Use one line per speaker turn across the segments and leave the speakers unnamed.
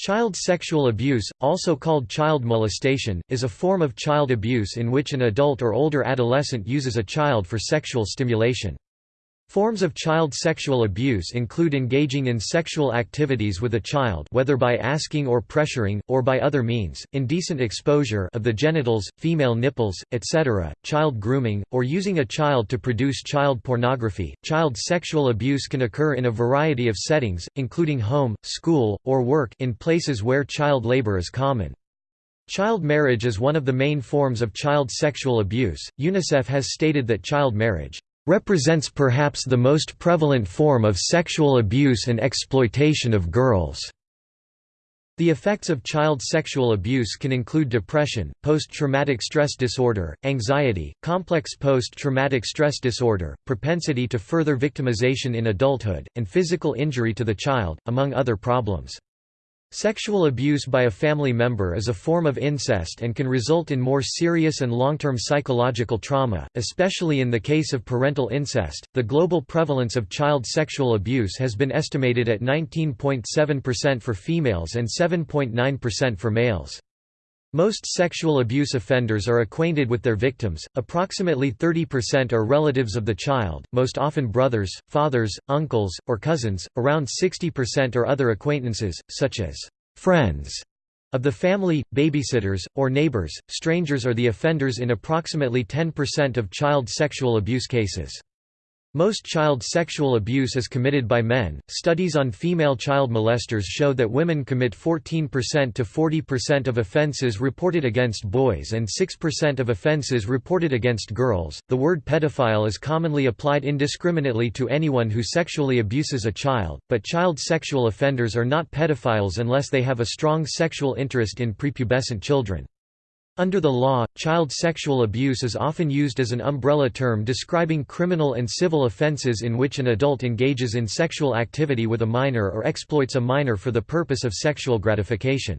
Child sexual abuse, also called child molestation, is a form of child abuse in which an adult or older adolescent uses a child for sexual stimulation. Forms of child sexual abuse include engaging in sexual activities with a child whether by asking or pressuring, or by other means, indecent exposure of the genitals, female nipples, etc., child grooming, or using a child to produce child pornography. Child sexual abuse can occur in a variety of settings, including home, school, or work in places where child labor is common. Child marriage is one of the main forms of child sexual abuse. UNICEF has stated that child marriage represents perhaps the most prevalent form of sexual abuse and exploitation of girls. The effects of child sexual abuse can include depression, post-traumatic stress disorder, anxiety, complex post-traumatic stress disorder, propensity to further victimization in adulthood, and physical injury to the child, among other problems. Sexual abuse by a family member is a form of incest and can result in more serious and long-term psychological trauma, especially in the case of parental incest. The global prevalence of child sexual abuse has been estimated at 19.7% for females and 7.9% for males. Most sexual abuse offenders are acquainted with their victims, approximately 30% are relatives of the child, most often brothers, fathers, uncles, or cousins, around 60% are other acquaintances, such as friends of the family, babysitters, or neighbors. Strangers are the offenders in approximately 10% of child sexual abuse cases. Most child sexual abuse is committed by men. Studies on female child molesters show that women commit 14% to 40% of offenses reported against boys and 6% of offenses reported against girls. The word pedophile is commonly applied indiscriminately to anyone who sexually abuses a child, but child sexual offenders are not pedophiles unless they have a strong sexual interest in prepubescent children. Under the law, child sexual abuse is often used as an umbrella term describing criminal and civil offenses in which an adult engages in sexual activity with a minor or exploits a minor for the purpose of sexual gratification.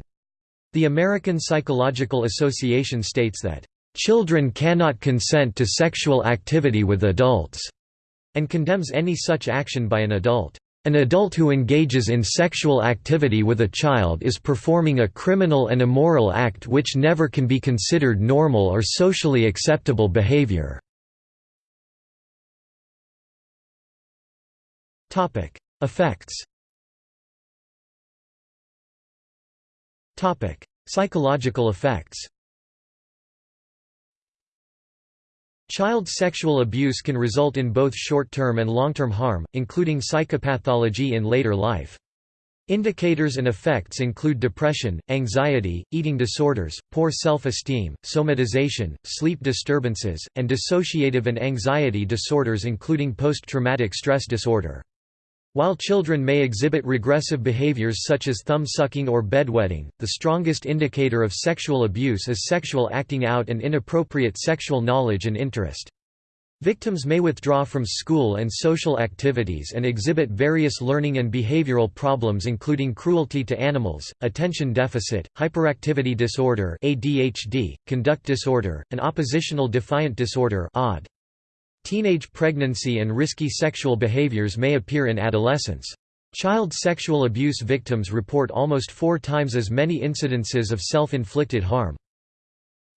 The American Psychological Association states that, "...children cannot consent to sexual activity with adults," and condemns any such action by an adult. An adult who engages in sexual activity with a child is performing a criminal and immoral act which never can be considered normal or socially acceptable behavior. Effects Psychological effects Child sexual abuse can result in both short-term and long-term harm, including psychopathology in later life. Indicators and effects include depression, anxiety, eating disorders, poor self-esteem, somatization, sleep disturbances, and dissociative and anxiety disorders including post-traumatic stress disorder. While children may exhibit regressive behaviors such as thumb-sucking or bedwetting, the strongest indicator of sexual abuse is sexual acting out and inappropriate sexual knowledge and interest. Victims may withdraw from school and social activities and exhibit various learning and behavioral problems including cruelty to animals, attention deficit, hyperactivity disorder ADHD, conduct disorder, and oppositional defiant disorder ODD. Teenage pregnancy and risky sexual behaviors may appear in adolescence. Child sexual abuse victims report almost four times as many incidences of self-inflicted harm.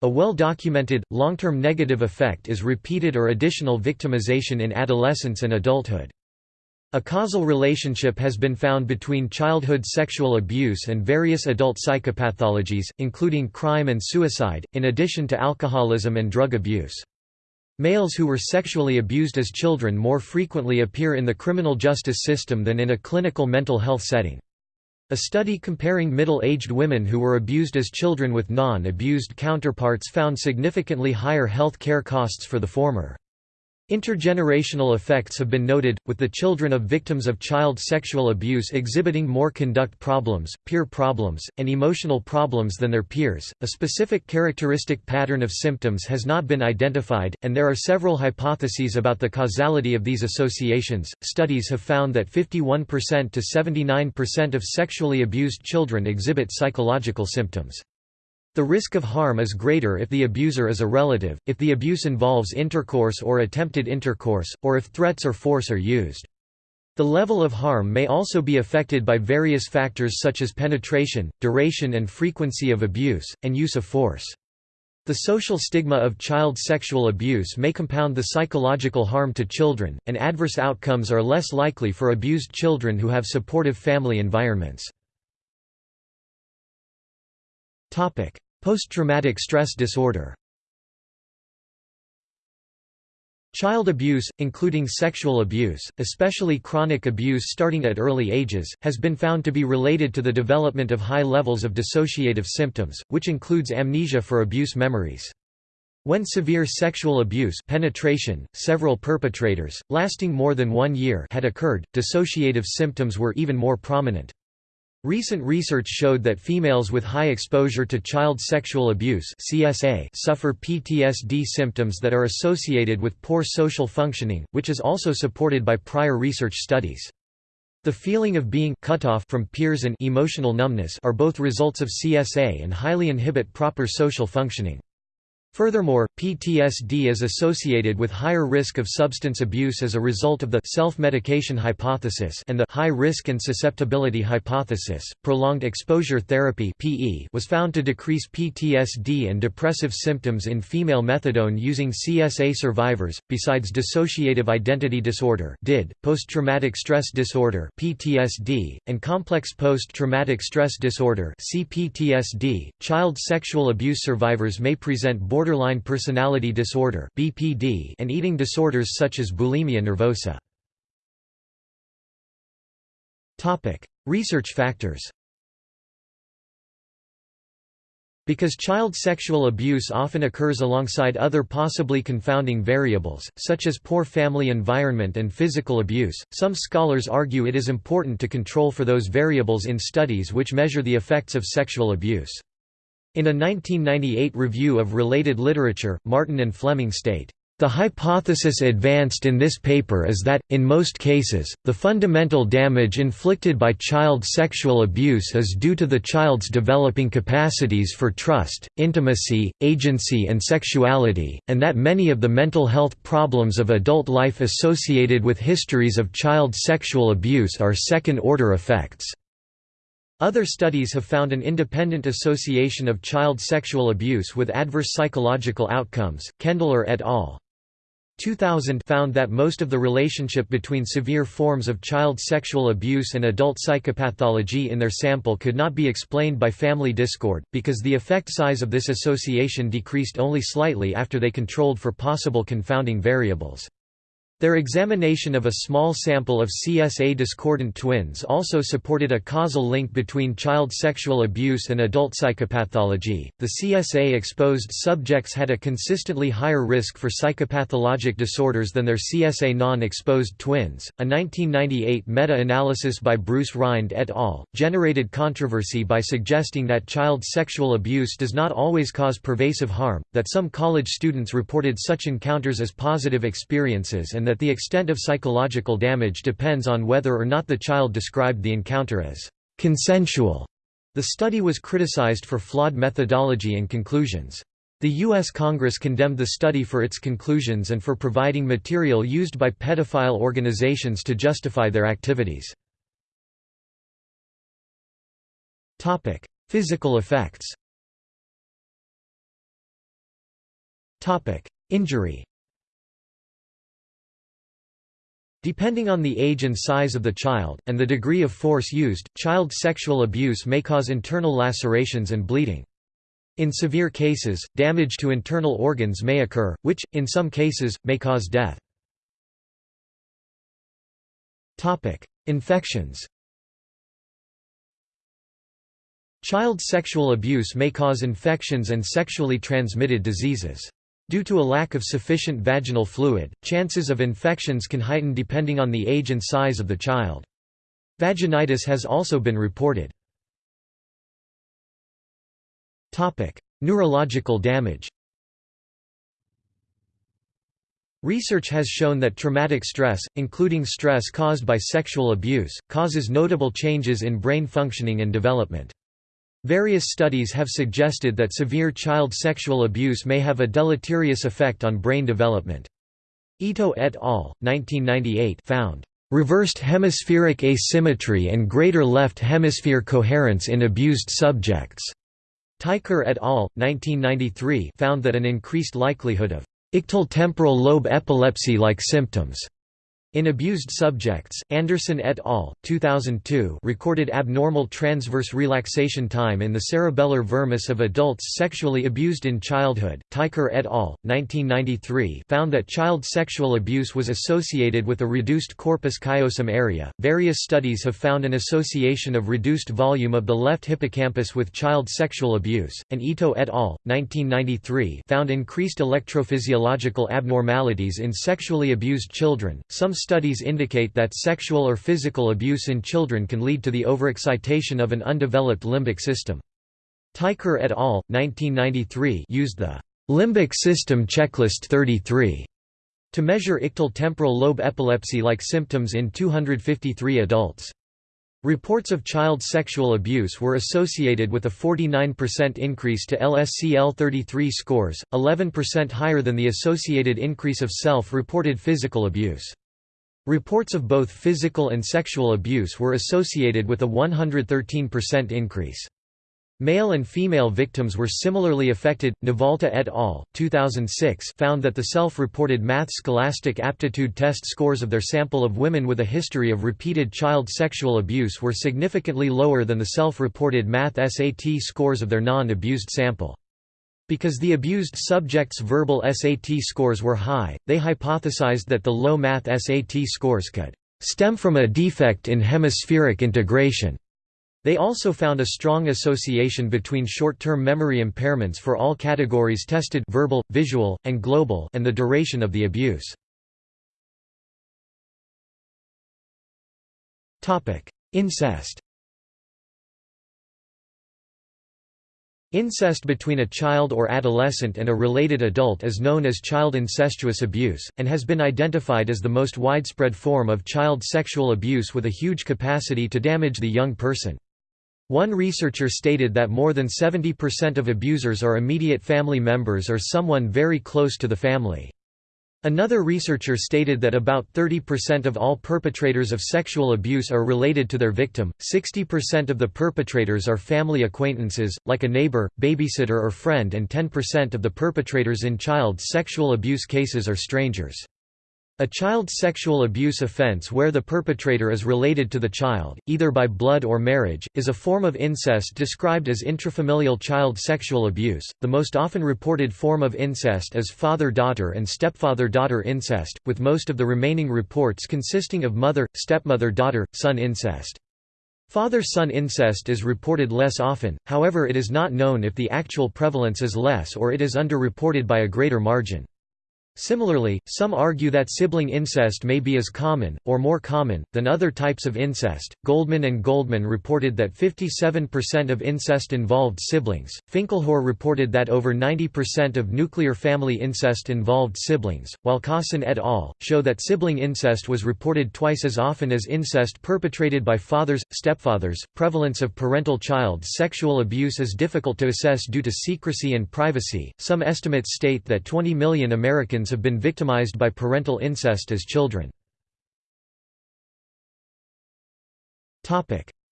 A well-documented, long-term negative effect is repeated or additional victimization in adolescence and adulthood. A causal relationship has been found between childhood sexual abuse and various adult psychopathologies, including crime and suicide, in addition to alcoholism and drug abuse. Males who were sexually abused as children more frequently appear in the criminal justice system than in a clinical mental health setting. A study comparing middle-aged women who were abused as children with non-abused counterparts found significantly higher health care costs for the former. Intergenerational effects have been noted, with the children of victims of child sexual abuse exhibiting more conduct problems, peer problems, and emotional problems than their peers. A specific characteristic pattern of symptoms has not been identified, and there are several hypotheses about the causality of these associations. Studies have found that 51% to 79% of sexually abused children exhibit psychological symptoms. The risk of harm is greater if the abuser is a relative, if the abuse involves intercourse or attempted intercourse, or if threats or force are used. The level of harm may also be affected by various factors such as penetration, duration and frequency of abuse, and use of force. The social stigma of child sexual abuse may compound the psychological harm to children, and adverse outcomes are less likely for abused children who have supportive family environments. Post-traumatic stress disorder Child abuse, including sexual abuse, especially chronic abuse starting at early ages, has been found to be related to the development of high levels of dissociative symptoms, which includes amnesia for abuse memories. When severe sexual abuse penetration, several perpetrators, lasting more than one year had occurred, dissociative symptoms were even more prominent. Recent research showed that females with high exposure to child sexual abuse CSA suffer PTSD symptoms that are associated with poor social functioning, which is also supported by prior research studies. The feeling of being cut off from peers and emotional numbness are both results of CSA and highly inhibit proper social functioning. Furthermore, PTSD is associated with higher risk of substance abuse as a result of the self-medication hypothesis and the high risk and susceptibility hypothesis. Prolonged exposure therapy (PE) was found to decrease PTSD and depressive symptoms in female methadone using CSA survivors. Besides dissociative identity disorder (DID), post-traumatic stress disorder (PTSD), and complex post-traumatic stress disorder (CPTSD), child sexual abuse survivors may present borderline borderline personality disorder (BPD) and eating disorders such as bulimia nervosa. Topic: Research factors. Because child sexual abuse often occurs alongside other possibly confounding variables, such as poor family environment and physical abuse, some scholars argue it is important to control for those variables in studies which measure the effects of sexual abuse. In a 1998 review of related literature, Martin and Fleming state, the hypothesis advanced in this paper is that, in most cases, the fundamental damage inflicted by child sexual abuse is due to the child's developing capacities for trust, intimacy, agency and sexuality, and that many of the mental health problems of adult life associated with histories of child sexual abuse are second-order effects. Other studies have found an independent association of child sexual abuse with adverse psychological outcomes. Kendler et al. 2000 found that most of the relationship between severe forms of child sexual abuse and adult psychopathology in their sample could not be explained by family discord, because the effect size of this association decreased only slightly after they controlled for possible confounding variables. Their examination of a small sample of CSA discordant twins also supported a causal link between child sexual abuse and adult psychopathology. The CSA exposed subjects had a consistently higher risk for psychopathologic disorders than their CSA non exposed twins. A 1998 meta analysis by Bruce Rind et al. generated controversy by suggesting that child sexual abuse does not always cause pervasive harm, that some college students reported such encounters as positive experiences and that that the extent of psychological damage depends on whether or not the child described the encounter as consensual. The study was criticized for flawed methodology and conclusions. The U.S. Congress condemned the study for its conclusions and for providing material used by pedophile organizations to justify their activities. Physical effects Injury Depending on the age and size of the child, and the degree of force used, child sexual abuse may cause internal lacerations and bleeding. In severe cases, damage to internal organs may occur, which, in some cases, may cause death. Infections Child sexual abuse may cause infections and sexually transmitted diseases. Due to a lack of sufficient vaginal fluid, chances of infections can heighten depending on the age and size of the child. Vaginitis has also been reported. Neurological damage Research has shown that traumatic stress, including stress caused by sexual abuse, causes notable changes in brain functioning and development. Various studies have suggested that severe child sexual abuse may have a deleterious effect on brain development. Ito et al. 1998 found Reversed hemispheric asymmetry and greater left hemisphere coherence in abused subjects. Teicher et al. 1993 found that an increased likelihood of ictal temporal lobe epilepsy-like symptoms in abused subjects, Anderson et al. 2002 recorded abnormal transverse relaxation time in the cerebellar vermis of adults sexually abused in childhood. Teicher et al. 1993 found that child sexual abuse was associated with a reduced corpus callosum area. Various studies have found an association of reduced volume of the left hippocampus with child sexual abuse, and Ito et al. 1993 found increased electrophysiological abnormalities in sexually abused children. Some studies indicate that sexual or physical abuse in children can lead to the overexcitation of an undeveloped limbic system. Teicher et al. 1993 used the Limbic System Checklist 33 to measure ictal temporal lobe epilepsy-like symptoms in 253 adults. Reports of child sexual abuse were associated with a 49% increase to LSCL-33 scores, 11% higher than the associated increase of self-reported physical abuse. Reports of both physical and sexual abuse were associated with a 113% increase. Male and female victims were similarly affected. Navalta et al. 2006 found that the self-reported math scholastic aptitude test scores of their sample of women with a history of repeated child sexual abuse were significantly lower than the self-reported math SAT scores of their non-abused sample. Because the abused subject's verbal SAT scores were high, they hypothesized that the low math SAT scores could stem from a defect in hemispheric integration. They also found a strong association between short-term memory impairments for all categories tested verbal, visual, and global and the duration of the abuse. Incest Incest between a child or adolescent and a related adult is known as child incestuous abuse, and has been identified as the most widespread form of child sexual abuse with a huge capacity to damage the young person. One researcher stated that more than 70% of abusers are immediate family members or someone very close to the family. Another researcher stated that about 30% of all perpetrators of sexual abuse are related to their victim, 60% of the perpetrators are family acquaintances, like a neighbor, babysitter or friend and 10% of the perpetrators in child sexual abuse cases are strangers. A child sexual abuse offense where the perpetrator is related to the child, either by blood or marriage, is a form of incest described as intrafamilial child sexual abuse. The most often reported form of incest is father daughter and stepfather daughter incest, with most of the remaining reports consisting of mother, stepmother daughter, son incest. Father-son incest is reported less often, however it is not known if the actual prevalence is less or it is underreported by a greater margin. Similarly, some argue that sibling incest may be as common, or more common, than other types of incest. Goldman and Goldman reported that 57% of incest involved siblings. Finkelhor reported that over 90% of nuclear family incest involved siblings, while Kaasen et al. show that sibling incest was reported twice as often as incest perpetrated by fathers, stepfathers. Prevalence of parental child sexual abuse is difficult to assess due to secrecy and privacy. Some estimates state that 20 million Americans have been victimized by parental incest as children.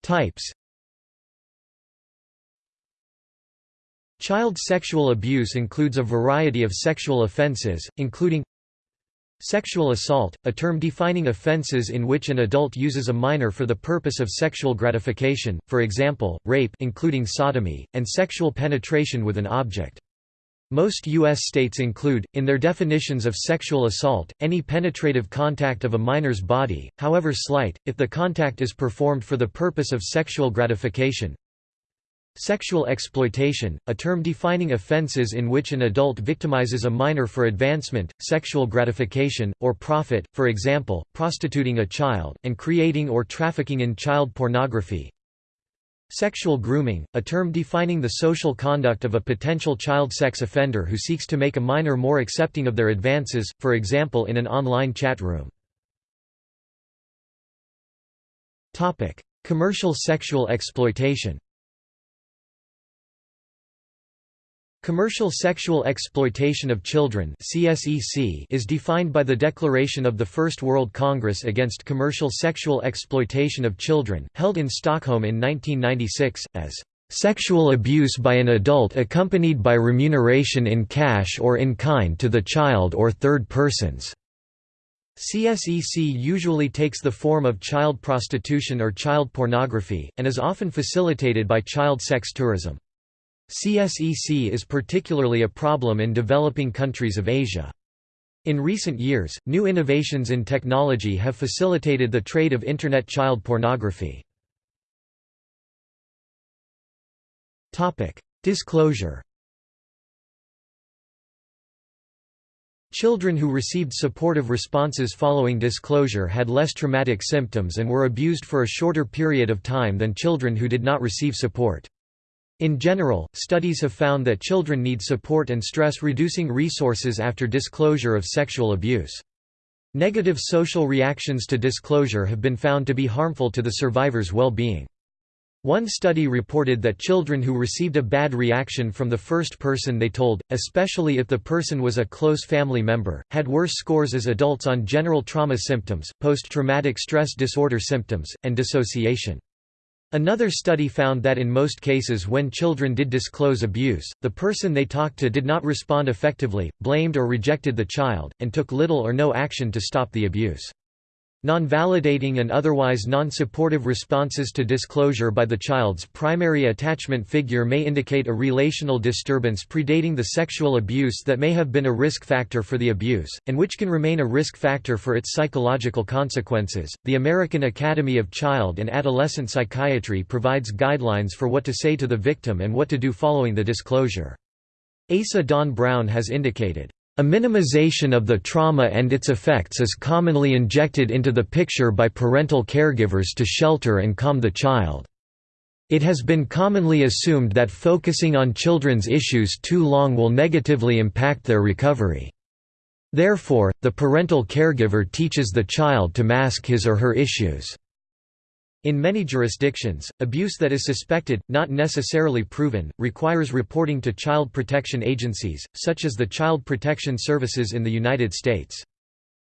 Types Child sexual abuse includes a variety of sexual offenses, including Sexual assault, a term defining offenses in which an adult uses a minor for the purpose of sexual gratification, for example, rape including sodomy, and sexual penetration with an object. Most U.S. states include, in their definitions of sexual assault, any penetrative contact of a minor's body, however slight, if the contact is performed for the purpose of sexual gratification. Sexual exploitation, a term defining offenses in which an adult victimizes a minor for advancement, sexual gratification, or profit, for example, prostituting a child, and creating or trafficking in child pornography. Sexual grooming, a term defining the social conduct of a potential child sex offender who seeks to make a minor more accepting of their advances, for example in an online chat room. Commercial sexual exploitation Commercial sexual exploitation of children is defined by the declaration of the First World Congress Against Commercial Sexual Exploitation of Children, held in Stockholm in 1996, as "...sexual abuse by an adult accompanied by remuneration in cash or in kind to the child or third persons." CSEC usually takes the form of child prostitution or child pornography, and is often facilitated by child sex tourism. CSEC is particularly a problem in developing countries of Asia. In recent years, new innovations in technology have facilitated the trade of Internet child pornography. Disclosure Children who received supportive responses following disclosure had less traumatic symptoms and were abused for a shorter period of time than children who did not receive support. In general, studies have found that children need support and stress-reducing resources after disclosure of sexual abuse. Negative social reactions to disclosure have been found to be harmful to the survivor's well-being. One study reported that children who received a bad reaction from the first person they told, especially if the person was a close family member, had worse scores as adults on general trauma symptoms, post-traumatic stress disorder symptoms, and dissociation. Another study found that in most cases when children did disclose abuse, the person they talked to did not respond effectively, blamed or rejected the child, and took little or no action to stop the abuse. Non-validating and otherwise non-supportive responses to disclosure by the child's primary attachment figure may indicate a relational disturbance predating the sexual abuse that may have been a risk factor for the abuse, and which can remain a risk factor for its psychological consequences. The American Academy of Child and Adolescent Psychiatry provides guidelines for what to say to the victim and what to do following the disclosure. Asa Don Brown has indicated, a minimization of the trauma and its effects is commonly injected into the picture by parental caregivers to shelter and calm the child. It has been commonly assumed that focusing on children's issues too long will negatively impact their recovery. Therefore, the parental caregiver teaches the child to mask his or her issues. In many jurisdictions, abuse that is suspected, not necessarily proven, requires reporting to child protection agencies, such as the Child Protection Services in the United States.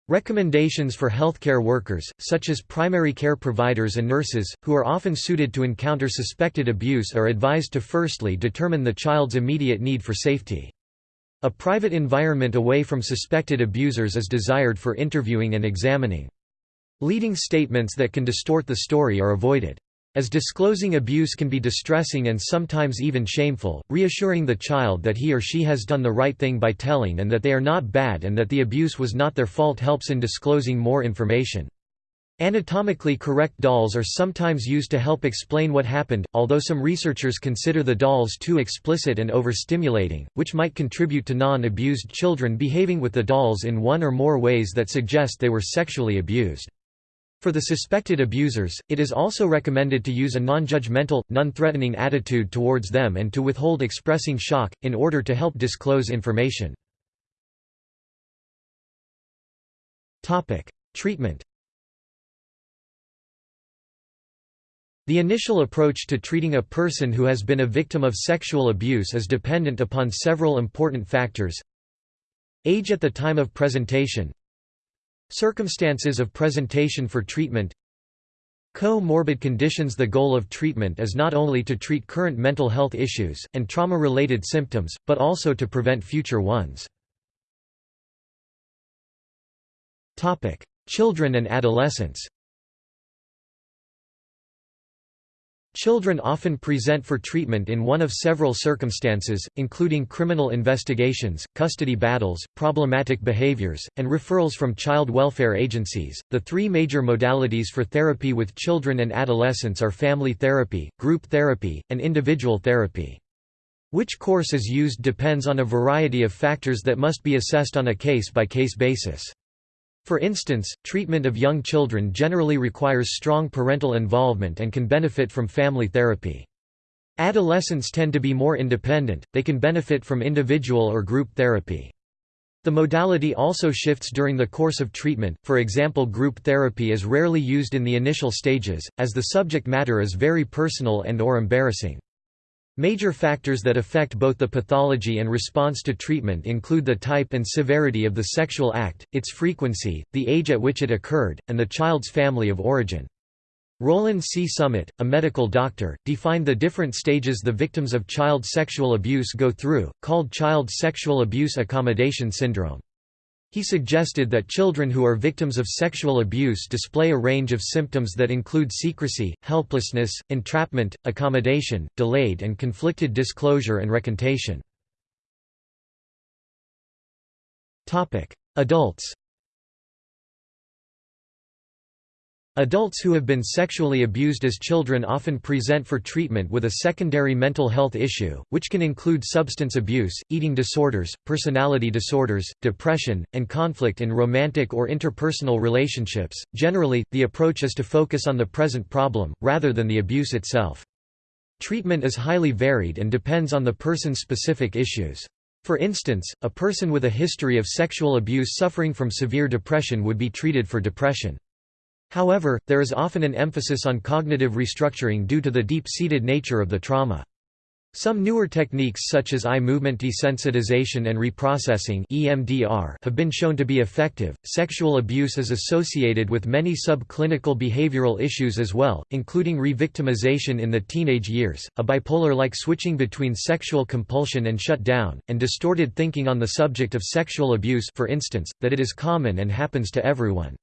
Recommendations for healthcare workers, such as primary care providers and nurses, who are often suited to encounter suspected abuse are advised to firstly determine the child's immediate need for safety. A private environment away from suspected abusers is desired for interviewing and examining. Leading statements that can distort the story are avoided. As disclosing abuse can be distressing and sometimes even shameful, reassuring the child that he or she has done the right thing by telling and that they are not bad and that the abuse was not their fault helps in disclosing more information. Anatomically correct dolls are sometimes used to help explain what happened, although some researchers consider the dolls too explicit and overstimulating, which might contribute to non-abused children behaving with the dolls in one or more ways that suggest they were sexually abused. For the suspected abusers, it is also recommended to use a non-judgmental, non-threatening attitude towards them and to withhold expressing shock, in order to help disclose information. Treatment The initial approach to treating a person who has been a victim of sexual abuse is dependent upon several important factors. Age at the time of presentation Circumstances of presentation for treatment. Co-morbid conditions. The goal of treatment is not only to treat current mental health issues, and trauma-related symptoms, but also to prevent future ones. Children and adolescents Children often present for treatment in one of several circumstances, including criminal investigations, custody battles, problematic behaviors, and referrals from child welfare agencies. The three major modalities for therapy with children and adolescents are family therapy, group therapy, and individual therapy. Which course is used depends on a variety of factors that must be assessed on a case-by-case basis. For instance, treatment of young children generally requires strong parental involvement and can benefit from family therapy. Adolescents tend to be more independent, they can benefit from individual or group therapy. The modality also shifts during the course of treatment, for example group therapy is rarely used in the initial stages, as the subject matter is very personal and or embarrassing. Major factors that affect both the pathology and response to treatment include the type and severity of the sexual act, its frequency, the age at which it occurred, and the child's family of origin. Roland C. Summit, a medical doctor, defined the different stages the victims of child sexual abuse go through, called child sexual abuse accommodation syndrome. He suggested that children who are victims of sexual abuse display a range of symptoms that include secrecy, helplessness, entrapment, accommodation, delayed and conflicted disclosure and recantation. Adults Adults who have been sexually abused as children often present for treatment with a secondary mental health issue, which can include substance abuse, eating disorders, personality disorders, depression, and conflict in romantic or interpersonal relationships. Generally, the approach is to focus on the present problem, rather than the abuse itself. Treatment is highly varied and depends on the person's specific issues. For instance, a person with a history of sexual abuse suffering from severe depression would be treated for depression. However, there is often an emphasis on cognitive restructuring due to the deep-seated nature of the trauma. Some newer techniques such as eye movement desensitization and reprocessing (EMDR) have been shown to be effective. Sexual abuse is associated with many subclinical behavioral issues as well, including revictimization in the teenage years, a bipolar-like switching between sexual compulsion and shutdown, and distorted thinking on the subject of sexual abuse, for instance, that it is common and happens to everyone.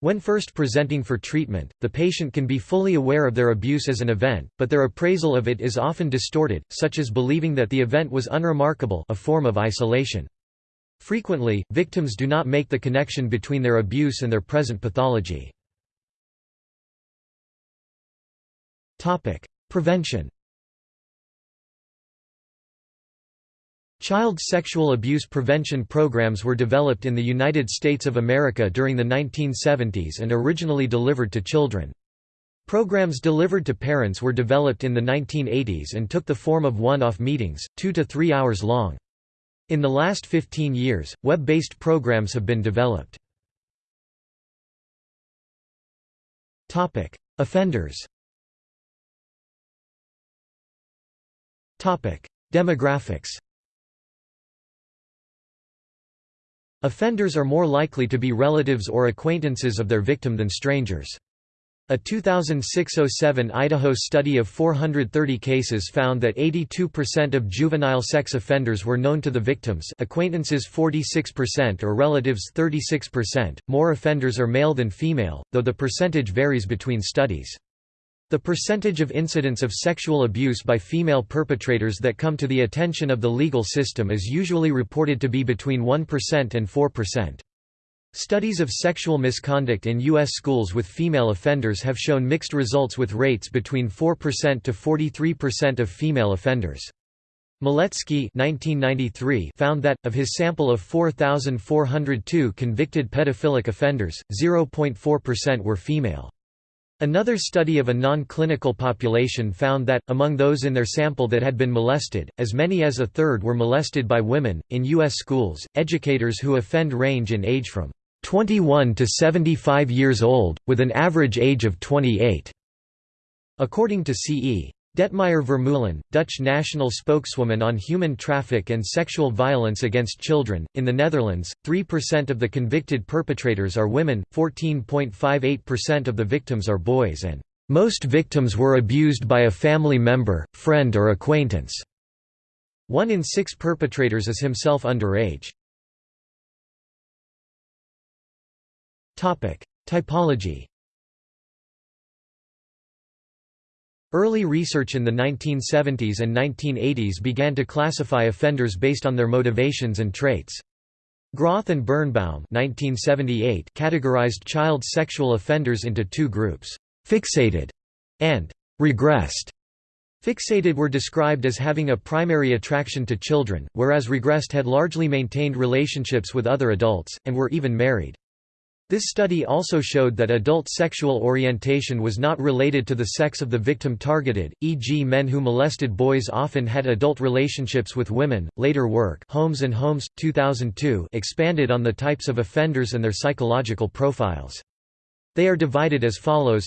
When first presenting for treatment, the patient can be fully aware of their abuse as an event, but their appraisal of it is often distorted, such as believing that the event was unremarkable a form of isolation. Frequently, victims do not make the connection between their abuse and their present pathology. Prevention Child sexual abuse prevention programs were developed in the United States of America during the 1970s and originally delivered to children. Programs delivered to parents were developed in the 1980s and took the form of one-off meetings, two to three hours long. In the last 15 years, web-based programs have been developed. Offenders Demographics Offenders are more likely to be relatives or acquaintances of their victim than strangers. A 2006–07 Idaho study of 430 cases found that 82% of juvenile sex offenders were known to the victims acquaintances 46% or relatives 36%. More offenders are male than female, though the percentage varies between studies. The percentage of incidents of sexual abuse by female perpetrators that come to the attention of the legal system is usually reported to be between 1% and 4%. Studies of sexual misconduct in U.S. schools with female offenders have shown mixed results with rates between 4% to 43% of female offenders. Maletzky found that, of his sample of 4,402 convicted pedophilic offenders, 0.4% were female. Another study of a non-clinical population found that, among those in their sample that had been molested, as many as a third were molested by women. In U.S. schools, educators who offend range in age from 21 to 75 years old, with an average age of 28. According to C.E. Dettmeijer Vermeulen, Dutch national spokeswoman on human traffic and sexual violence against children. In the Netherlands, 3% of the convicted perpetrators are women, 14.58% of the victims are boys, and most victims were abused by a family member, friend, or acquaintance. One in six perpetrators is himself underage. Typology Early research in the 1970s and 1980s began to classify offenders based on their motivations and traits. Groth and Birnbaum 1978 categorized child sexual offenders into two groups, fixated and regressed. Fixated were described as having a primary attraction to children, whereas regressed had largely maintained relationships with other adults, and were even married. This study also showed that adult sexual orientation was not related to the sex of the victim targeted, e.g., men who molested boys often had adult relationships with women. Later work, Holmes and Holmes 2002, expanded on the types of offenders and their psychological profiles. They are divided as follows: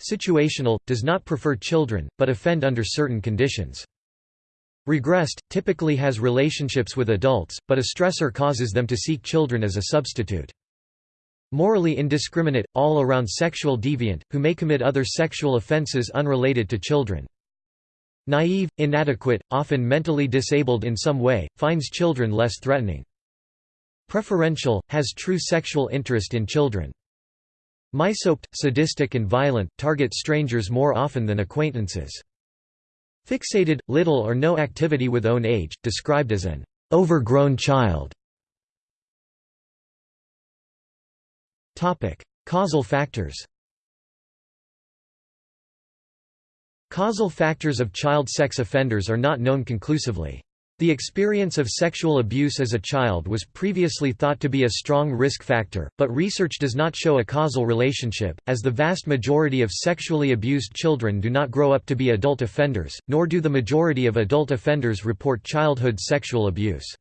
Situational, does not prefer children, but offend under certain conditions. Regressed, typically has relationships with adults, but a stressor causes them to seek children as a substitute. Morally indiscriminate, all-around sexual deviant, who may commit other sexual offenses unrelated to children. Naive, inadequate, often mentally disabled in some way, finds children less threatening. Preferential, has true sexual interest in children. Misoped, sadistic and violent, target strangers more often than acquaintances. Fixated, little or no activity with own age, described as an overgrown child. Causal factors Causal factors of child sex offenders are not known conclusively. The experience of sexual abuse as a child was previously thought to be a strong risk factor, but research does not show a causal relationship, as the vast majority of sexually abused children do not grow up to be adult offenders, nor do the majority of adult offenders report childhood sexual abuse.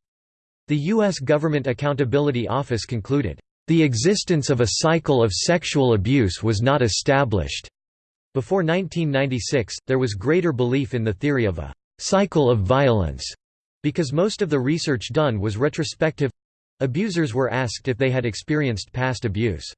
The U.S. Government Accountability Office concluded, the existence of a cycle of sexual abuse was not established. Before 1996, there was greater belief in the theory of a cycle of violence, because most of the research done was retrospective abusers were asked if they had experienced past abuse.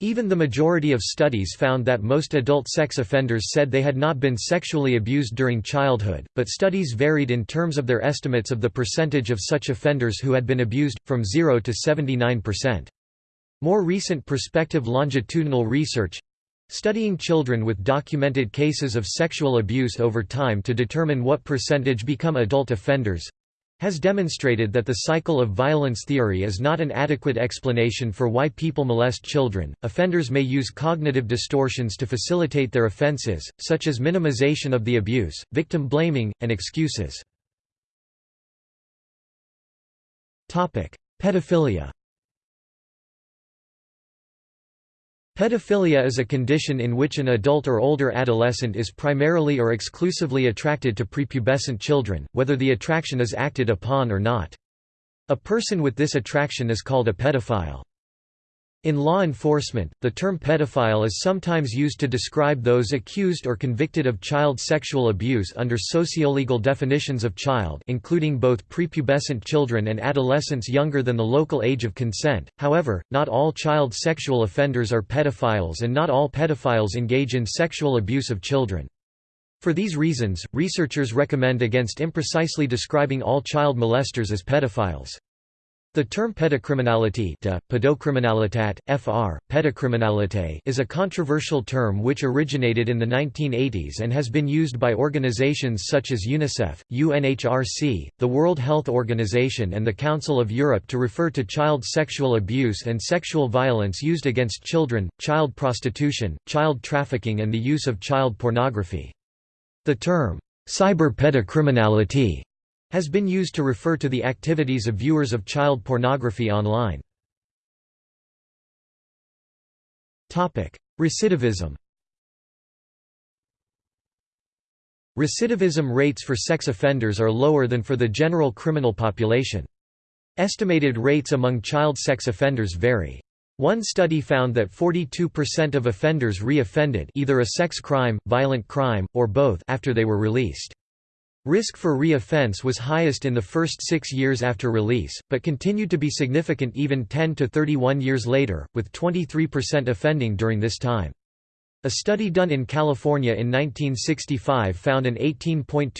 Even the majority of studies found that most adult sex offenders said they had not been sexually abused during childhood, but studies varied in terms of their estimates of the percentage of such offenders who had been abused, from 0 to 79%. More recent prospective longitudinal research studying children with documented cases of sexual abuse over time to determine what percentage become adult offenders has demonstrated that the cycle of violence theory is not an adequate explanation for why people molest children. Offenders may use cognitive distortions to facilitate their offenses, such as minimization of the abuse, victim blaming, and excuses. Topic: Pedophilia Pedophilia is a condition in which an adult or older adolescent is primarily or exclusively attracted to prepubescent children, whether the attraction is acted upon or not. A person with this attraction is called a pedophile. In law enforcement, the term pedophile is sometimes used to describe those accused or convicted of child sexual abuse under sociolegal definitions of child including both prepubescent children and adolescents younger than the local age of consent. However, not all child sexual offenders are pedophiles and not all pedophiles engage in sexual abuse of children. For these reasons, researchers recommend against imprecisely describing all child molesters as pedophiles. The term pedocriminality de, pedocriminalitat, fr, pedocriminalite is a controversial term which originated in the 1980s and has been used by organizations such as UNICEF, UNHRC, the World Health Organization and the Council of Europe to refer to child sexual abuse and sexual violence used against children, child prostitution, child trafficking and the use of child pornography. The term, cyber-pedocriminality has been used to refer to the activities of viewers of child pornography online. Recidivism Recidivism rates for sex offenders are lower than for the general criminal population. Estimated rates among child sex offenders vary. One study found that 42% of offenders re-offended either a sex crime, violent crime, or both after they were released. Risk for re-offense was highest in the first six years after release, but continued to be significant even 10 to 31 years later, with 23% offending during this time. A study done in California in 1965 found an 18.2%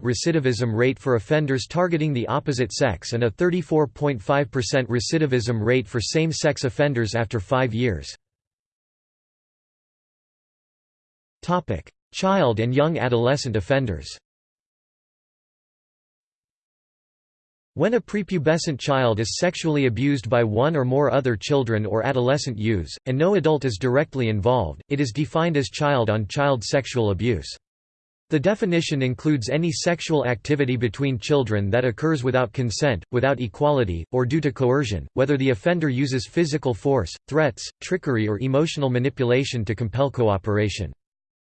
recidivism rate for offenders targeting the opposite sex and a 34.5% recidivism rate for same-sex offenders after five years. Child and young adolescent offenders When a prepubescent child is sexually abused by one or more other children or adolescent youths, and no adult is directly involved, it is defined as child-on-child -child sexual abuse. The definition includes any sexual activity between children that occurs without consent, without equality, or due to coercion, whether the offender uses physical force, threats, trickery or emotional manipulation to compel cooperation.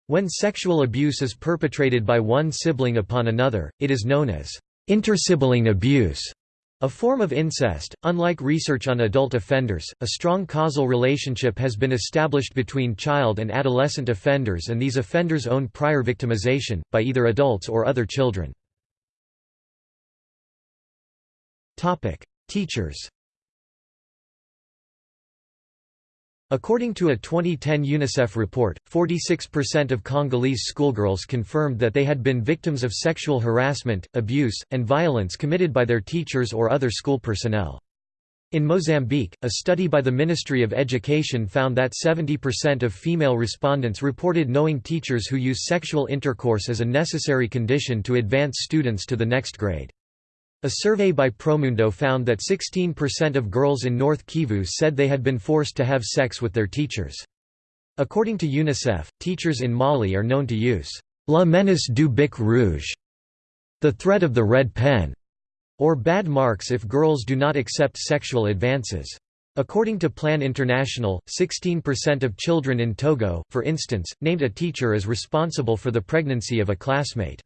When sexual abuse is perpetrated by one sibling upon another, it is known as Intersibling abuse. A form of incest, unlike research on adult offenders, a strong causal relationship has been established between child and adolescent offenders and these offenders' own prior victimization, by either adults or other children. Teachers According to a 2010 UNICEF report, 46% of Congolese schoolgirls confirmed that they had been victims of sexual harassment, abuse, and violence committed by their teachers or other school personnel. In Mozambique, a study by the Ministry of Education found that 70% of female respondents reported knowing teachers who use sexual intercourse as a necessary condition to advance students to the next grade. A survey by Promundo found that 16% of girls in North Kivu said they had been forced to have sex with their teachers. According to UNICEF, teachers in Mali are known to use la menace du bic rouge, the threat of the red pen, or bad marks if girls do not accept sexual advances. According to Plan International, 16% of children in Togo, for instance, named a teacher as responsible for the pregnancy of a classmate.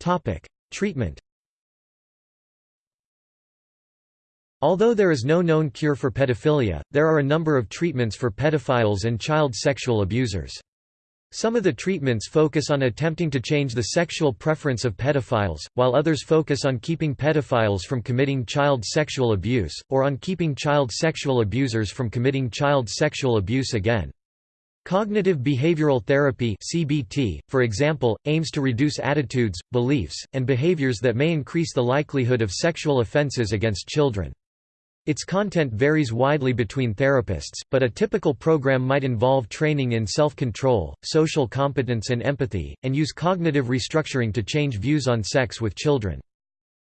Topic: Treatment. Although there is no known cure for pedophilia, there are a number of treatments for pedophiles and child sexual abusers. Some of the treatments focus on attempting to change the sexual preference of pedophiles, while others focus on keeping pedophiles from committing child sexual abuse, or on keeping child sexual abusers from committing child sexual abuse again. Cognitive behavioral therapy (CBT), for example, aims to reduce attitudes, beliefs, and behaviors that may increase the likelihood of sexual offenses against children. Its content varies widely between therapists, but a typical program might involve training in self-control, social competence and empathy, and use cognitive restructuring to change views on sex with children.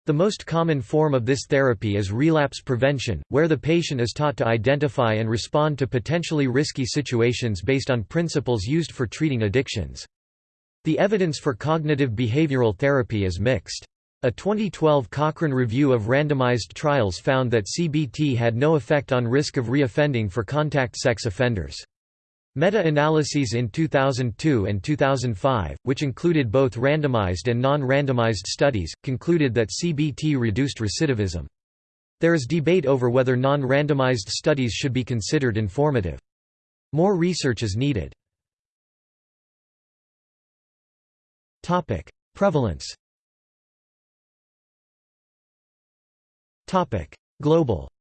The most common form of this therapy is relapse prevention, where the patient is taught to identify and respond to potentially risky situations based on principles used for treating addictions. The evidence for cognitive behavioral therapy is mixed. A 2012 Cochrane review of randomized trials found that CBT had no effect on risk of reoffending for contact sex offenders. Meta-analyses in 2002 and 2005, which included both randomized and non-randomized studies, concluded that CBT reduced recidivism. There is debate over whether non-randomized studies should be considered informative. More research is needed. Prevalence Global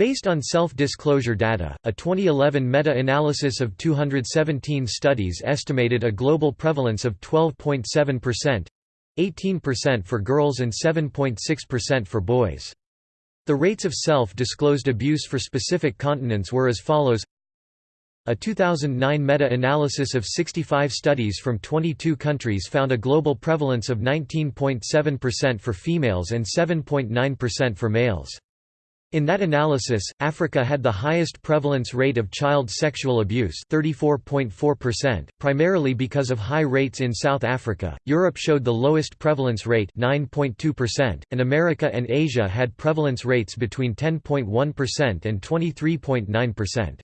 Based on self-disclosure data, a 2011 meta-analysis of 217 studies estimated a global prevalence of 12.7%, 18% for girls and 7.6% for boys. The rates of self-disclosed abuse for specific continents were as follows a 2009 meta-analysis of 65 studies from 22 countries found a global prevalence of 19.7% for females and 7.9% for males. In that analysis, Africa had the highest prevalence rate of child sexual abuse 34.4%, primarily because of high rates in South Africa, Europe showed the lowest prevalence rate 9.2%, and America and Asia had prevalence rates between 10.1% and 23.9%.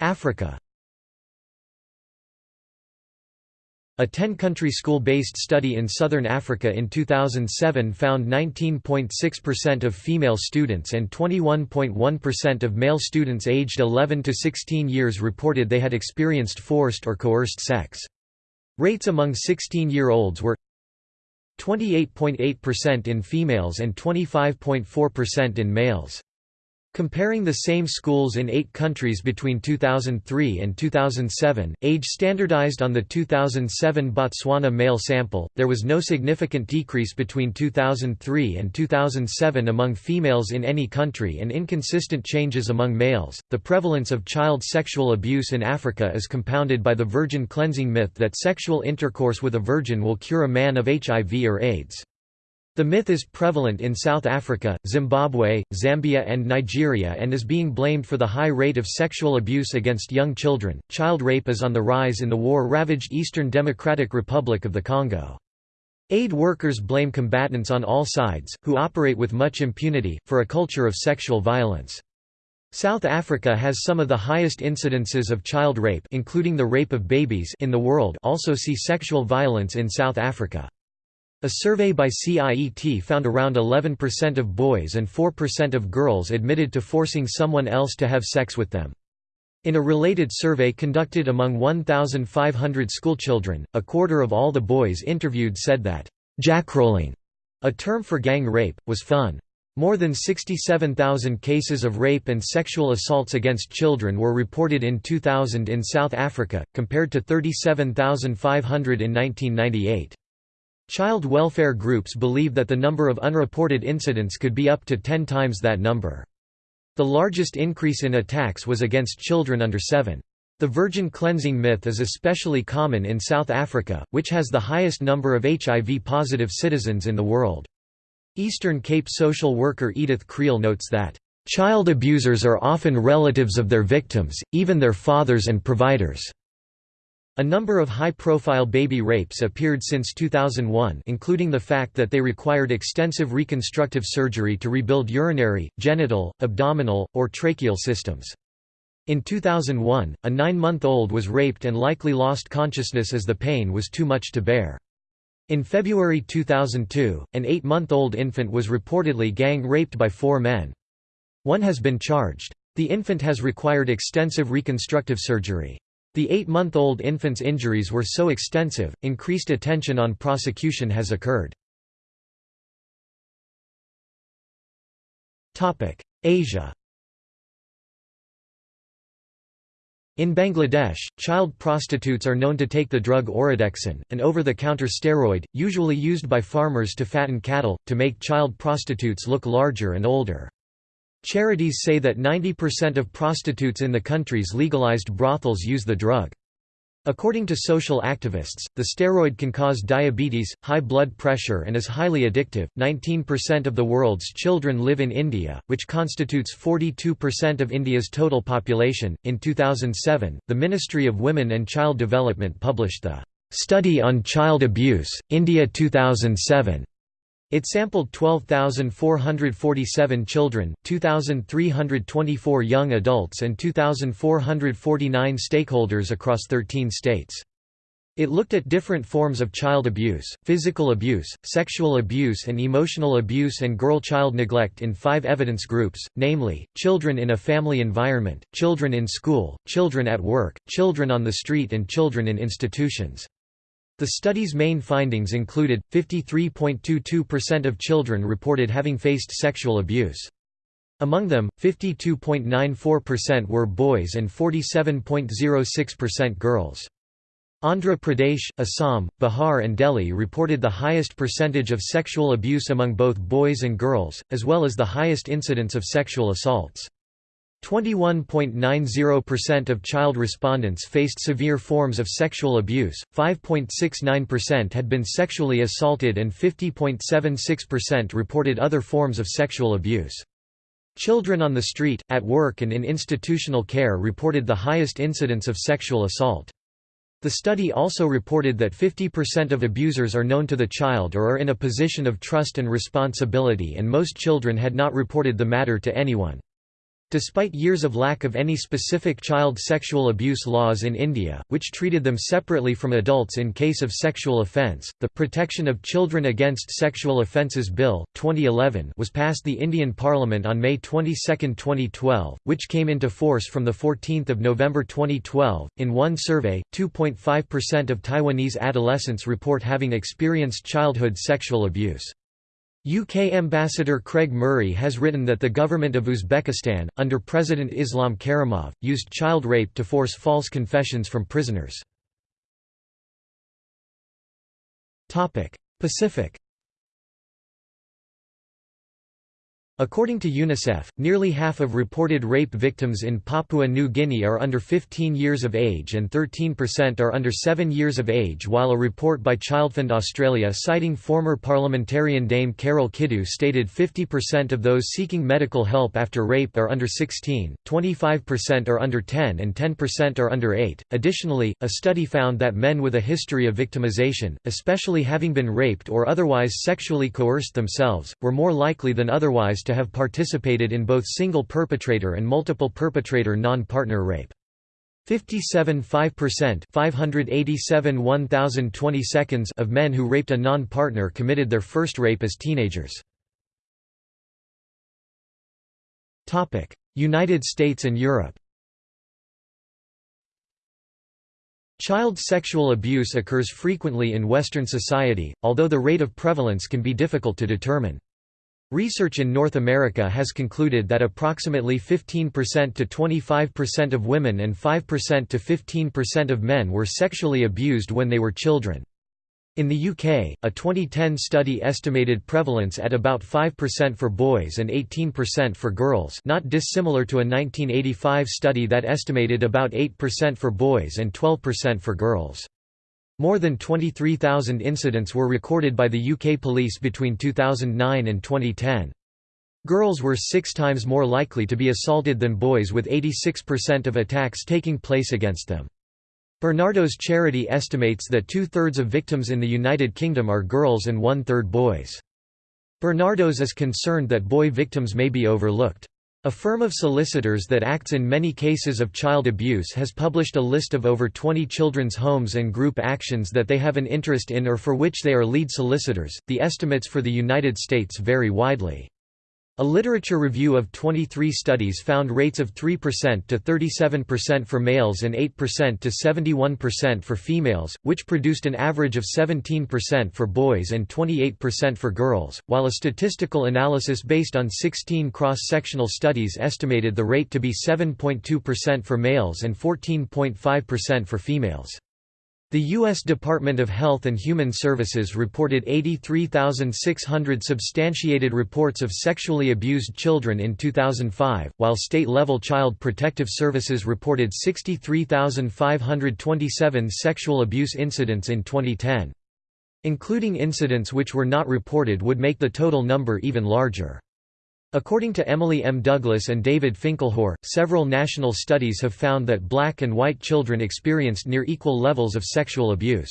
Africa A 10-country school-based study in southern Africa in 2007 found 19.6% of female students and 21.1% of male students aged 11 to 16 years reported they had experienced forced or coerced sex. Rates among 16-year-olds were 28.8% in females and 25.4% in males. Comparing the same schools in eight countries between 2003 and 2007, age standardized on the 2007 Botswana male sample, there was no significant decrease between 2003 and 2007 among females in any country and inconsistent changes among males. The prevalence of child sexual abuse in Africa is compounded by the virgin cleansing myth that sexual intercourse with a virgin will cure a man of HIV or AIDS. The myth is prevalent in South Africa, Zimbabwe, Zambia, and Nigeria and is being blamed for the high rate of sexual abuse against young children. Child rape is on the rise in the war ravaged Eastern Democratic Republic of the Congo. Aid workers blame combatants on all sides, who operate with much impunity, for a culture of sexual violence. South Africa has some of the highest incidences of child rape including the rape of babies in the world also see sexual violence in South Africa. A survey by CIET found around 11% of boys and 4% of girls admitted to forcing someone else to have sex with them. In a related survey conducted among 1,500 schoolchildren, a quarter of all the boys interviewed said that, "'jackrolling', a term for gang rape, was fun. More than 67,000 cases of rape and sexual assaults against children were reported in 2000 in South Africa, compared to 37,500 in 1998. Child welfare groups believe that the number of unreported incidents could be up to 10 times that number. The largest increase in attacks was against children under 7. The virgin cleansing myth is especially common in South Africa, which has the highest number of HIV-positive citizens in the world. Eastern Cape social worker Edith Kriel notes that, "...child abusers are often relatives of their victims, even their fathers and providers." A number of high-profile baby rapes appeared since 2001 including the fact that they required extensive reconstructive surgery to rebuild urinary, genital, abdominal, or tracheal systems. In 2001, a nine-month-old was raped and likely lost consciousness as the pain was too much to bear. In February 2002, an eight-month-old infant was reportedly gang-raped by four men. One has been charged. The infant has required extensive reconstructive surgery. The eight-month-old infant's injuries were so extensive, increased attention on prosecution has occurred. Asia In Bangladesh, child prostitutes are known to take the drug Oradexon, an over-the-counter steroid, usually used by farmers to fatten cattle, to make child prostitutes look larger and older. Charities say that 90% of prostitutes in the country's legalized brothels use the drug. According to social activists, the steroid can cause diabetes, high blood pressure, and is highly addictive. 19% of the world's children live in India, which constitutes 42% of India's total population. In 2007, the Ministry of Women and Child Development published the Study on Child Abuse, India 2007 it sampled 12,447 children, 2,324 young adults and 2,449 stakeholders across 13 states. It looked at different forms of child abuse, physical abuse, sexual abuse and emotional abuse and girl-child neglect in five evidence groups, namely, children in a family environment, children in school, children at work, children on the street and children in institutions. The study's main findings included, 53.22% of children reported having faced sexual abuse. Among them, 52.94% were boys and 47.06% girls. Andhra Pradesh, Assam, Bihar and Delhi reported the highest percentage of sexual abuse among both boys and girls, as well as the highest incidence of sexual assaults. 21.90% of child respondents faced severe forms of sexual abuse, 5.69% had been sexually assaulted and 50.76% reported other forms of sexual abuse. Children on the street, at work and in institutional care reported the highest incidence of sexual assault. The study also reported that 50% of abusers are known to the child or are in a position of trust and responsibility and most children had not reported the matter to anyone. Despite years of lack of any specific child sexual abuse laws in India, which treated them separately from adults in case of sexual offence, the Protection of Children Against Sexual Offences Bill, 2011 was passed the Indian Parliament on May 22, 2012, which came into force from 14 November 2012. In one survey, 2.5% of Taiwanese adolescents report having experienced childhood sexual abuse. UK Ambassador Craig Murray has written that the government of Uzbekistan, under President Islam Karimov, used child rape to force false confessions from prisoners. Pacific According to UNICEF, nearly half of reported rape victims in Papua New Guinea are under 15 years of age and 13% are under 7 years of age while a report by Childfund Australia citing former parliamentarian Dame Carol Kidu stated 50% of those seeking medical help after rape are under 16, 25% are under 10 and 10% are under 8. Additionally, a study found that men with a history of victimization, especially having been raped or otherwise sexually coerced themselves, were more likely than otherwise to to have participated in both single perpetrator and multiple perpetrator non-partner rape. 57.5% 587 1020 seconds of men who raped a non-partner committed their first rape as teenagers. United States and Europe Child sexual abuse occurs frequently in Western society, although the rate of prevalence can be difficult to determine. Research in North America has concluded that approximately 15% to 25% of women and 5% to 15% of men were sexually abused when they were children. In the UK, a 2010 study estimated prevalence at about 5% for boys and 18% for girls not dissimilar to a 1985 study that estimated about 8% for boys and 12% for girls. More than 23,000 incidents were recorded by the UK police between 2009 and 2010. Girls were six times more likely to be assaulted than boys with 86% of attacks taking place against them. Barnardo's charity estimates that two-thirds of victims in the United Kingdom are girls and one-third boys. Barnardo's is concerned that boy victims may be overlooked. A firm of solicitors that acts in many cases of child abuse has published a list of over 20 children's homes and group actions that they have an interest in or for which they are lead solicitors. The estimates for the United States vary widely. A literature review of 23 studies found rates of 3% to 37% for males and 8% to 71% for females, which produced an average of 17% for boys and 28% for girls, while a statistical analysis based on 16 cross-sectional studies estimated the rate to be 7.2% for males and 14.5% for females. The U.S. Department of Health and Human Services reported 83,600 substantiated reports of sexually abused children in 2005, while state-level Child Protective Services reported 63,527 sexual abuse incidents in 2010. Including incidents which were not reported would make the total number even larger. According to Emily M. Douglas and David Finkelhor, several national studies have found that black and white children experienced near equal levels of sexual abuse.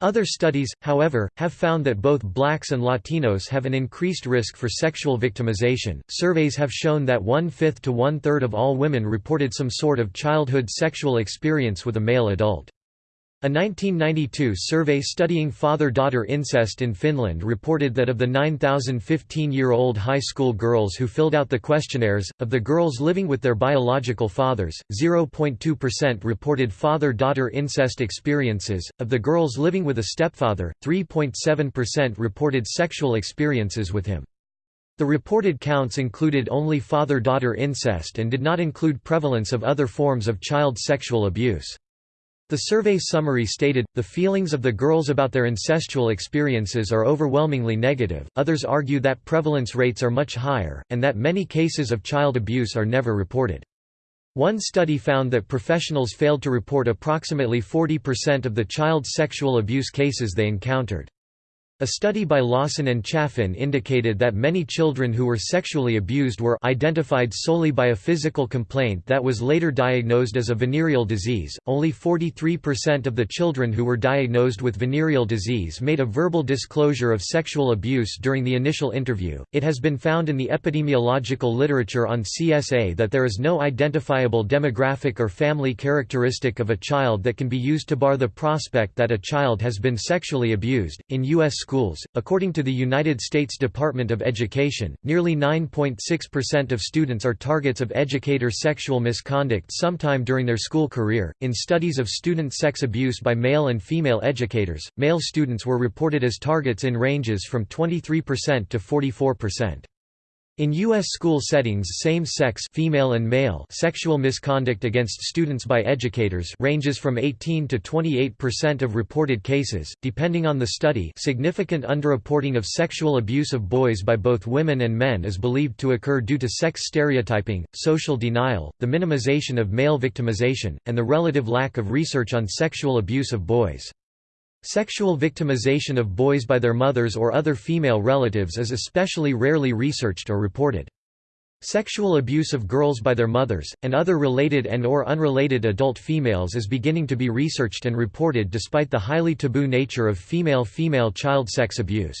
Other studies, however, have found that both blacks and Latinos have an increased risk for sexual victimization. Surveys have shown that one fifth to one third of all women reported some sort of childhood sexual experience with a male adult. A 1992 survey studying father-daughter incest in Finland reported that of the 9,000 15-year-old high school girls who filled out the questionnaires, of the girls living with their biological fathers, 0.2% reported father-daughter incest experiences, of the girls living with a stepfather, 3.7% reported sexual experiences with him. The reported counts included only father-daughter incest and did not include prevalence of other forms of child sexual abuse. The survey summary stated, the feelings of the girls about their incestual experiences are overwhelmingly negative, others argue that prevalence rates are much higher, and that many cases of child abuse are never reported. One study found that professionals failed to report approximately 40% of the child sexual abuse cases they encountered. A study by Lawson and Chaffin indicated that many children who were sexually abused were identified solely by a physical complaint that was later diagnosed as a venereal disease. Only 43% of the children who were diagnosed with venereal disease made a verbal disclosure of sexual abuse during the initial interview. It has been found in the epidemiological literature on CSA that there is no identifiable demographic or family characteristic of a child that can be used to bar the prospect that a child has been sexually abused. In U.S schools. According to the United States Department of Education, nearly 9.6% of students are targets of educator sexual misconduct sometime during their school career. In studies of student sex abuse by male and female educators, male students were reported as targets in ranges from 23% to 44%. In U.S. school settings same-sex female and male sexual misconduct against students by educators ranges from 18 to 28% of reported cases, depending on the study significant underreporting of sexual abuse of boys by both women and men is believed to occur due to sex stereotyping, social denial, the minimization of male victimization, and the relative lack of research on sexual abuse of boys. Sexual victimization of boys by their mothers or other female relatives is especially rarely researched or reported. Sexual abuse of girls by their mothers, and other related and or unrelated adult females is beginning to be researched and reported despite the highly taboo nature of female-female child sex abuse.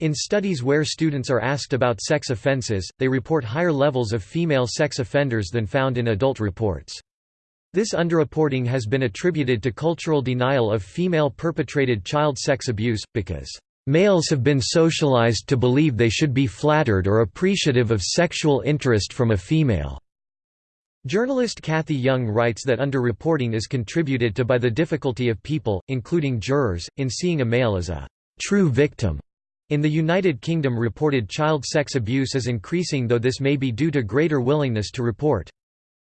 In studies where students are asked about sex offenses, they report higher levels of female sex offenders than found in adult reports. This underreporting has been attributed to cultural denial of female-perpetrated child sex abuse, because Males have been socialized to believe they should be flattered or appreciative of sexual interest from a female. Journalist Cathy Young writes that underreporting is contributed to by the difficulty of people, including jurors, in seeing a male as a true victim. In the United Kingdom reported child sex abuse is increasing though this may be due to greater willingness to report.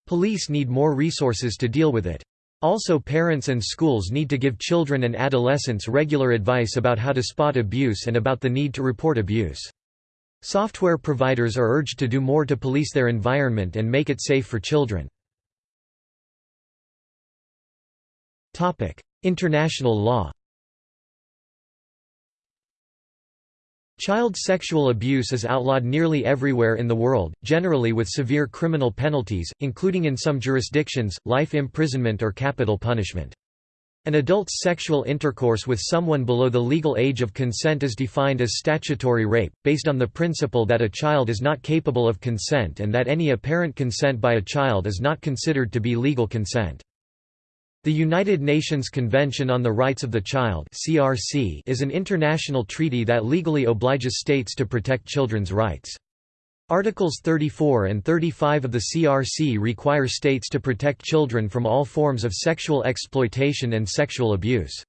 Police need more resources to deal with it. Also parents and schools need to give children and adolescents regular advice about how to spot abuse and about the need to report abuse. Software providers are urged to do more to police their environment and make it safe for children. International law Child sexual abuse is outlawed nearly everywhere in the world, generally with severe criminal penalties, including in some jurisdictions, life imprisonment or capital punishment. An adult's sexual intercourse with someone below the legal age of consent is defined as statutory rape, based on the principle that a child is not capable of consent and that any apparent consent by a child is not considered to be legal consent. The United Nations Convention on the Rights of the Child (CRC) is an international treaty that legally obliges states to protect children's rights. Articles 34 and 35 of the CRC require states to protect children from all forms of sexual exploitation and sexual abuse.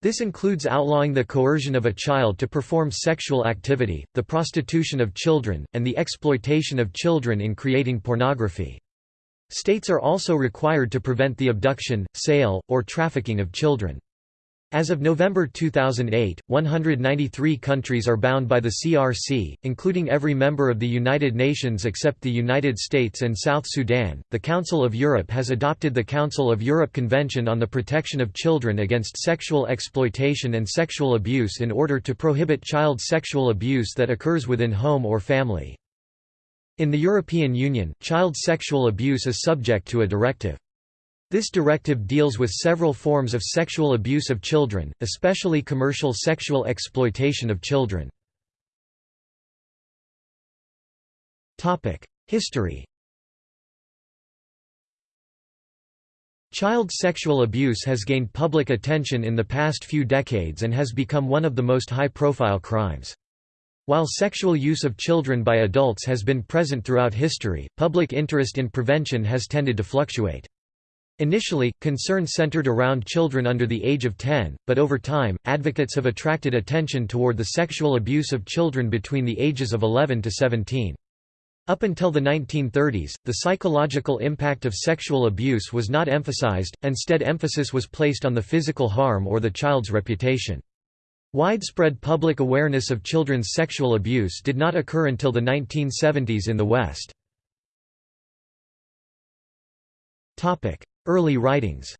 This includes outlawing the coercion of a child to perform sexual activity, the prostitution of children, and the exploitation of children in creating pornography. States are also required to prevent the abduction, sale, or trafficking of children. As of November 2008, 193 countries are bound by the CRC, including every member of the United Nations except the United States and South Sudan. The Council of Europe has adopted the Council of Europe Convention on the Protection of Children against Sexual Exploitation and Sexual Abuse in order to prohibit child sexual abuse that occurs within home or family. In the European Union, child sexual abuse is subject to a directive. This directive deals with several forms of sexual abuse of children, especially commercial sexual exploitation of children. History Child sexual abuse has gained public attention in the past few decades and has become one of the most high-profile crimes. While sexual use of children by adults has been present throughout history, public interest in prevention has tended to fluctuate. Initially, concern centered around children under the age of 10, but over time, advocates have attracted attention toward the sexual abuse of children between the ages of 11 to 17. Up until the 1930s, the psychological impact of sexual abuse was not emphasized, instead emphasis was placed on the physical harm or the child's reputation. Widespread public awareness of children's sexual abuse did not occur until the 1970s in the West. Early writings